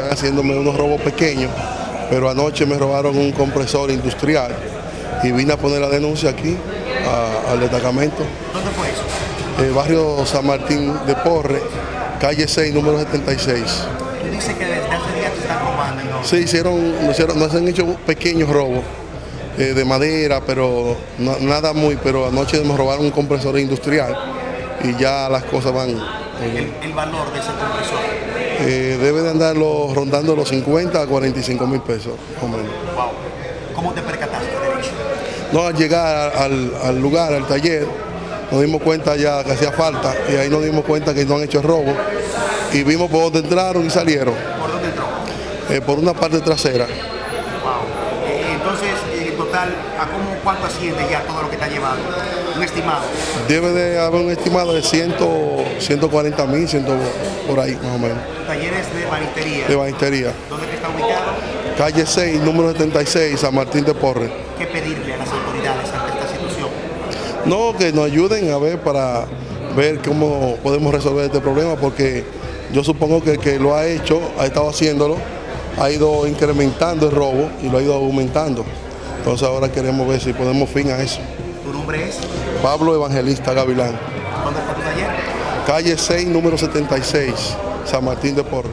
están haciéndome unos robos pequeños, pero anoche me robaron un compresor industrial y vine a poner la denuncia aquí a- al destacamento. ¿Dónde fue eso? Eh, barrio San Martín de Porre, calle 6, número 76. Tú dices que desde hace días te están robando. ¿no? Sí, hicieron, nos hicieron, nos han hecho pequeños robos eh, de madera, pero no- nada muy, pero anoche nos robaron un compresor industrial y ya las cosas van. El, el valor de ese compresor. eh, debe de andarlo rondando los 50 a 45 mil pesos, menos. Wow. ¿Cómo te percataste, derecho? No, al llegar al, al lugar, al taller, nos dimos cuenta ya que hacía falta y ahí nos dimos cuenta que no han hecho el robo y vimos por dónde entraron y salieron, ¿Por dónde entró? eh, por una parte trasera. Wow. Total, ¿a cómo, cuánto asciende ya todo lo que te ha llevado? Un estimado. Debe de haber un estimado de 100, 140 mil, 100 por ahí más o menos, Talleres de banistería. de banistería. ¿Dónde está ubicado? Calle 6, número 76, San Martín de Porre. ¿Qué pedirle a las autoridades ante esta situación? No, que nos ayuden a ver para ver cómo podemos resolver este problema, porque yo supongo que el que lo ha hecho, ha estado haciéndolo, ha ido incrementando el robo y lo ha ido aumentando. Entonces ahora queremos ver si ponemos fin a eso. ¿Tu nombre es? Pablo Evangelista Gavilán, ¿Dónde está tu taller? calle 6, número 76, San Martín de Porre.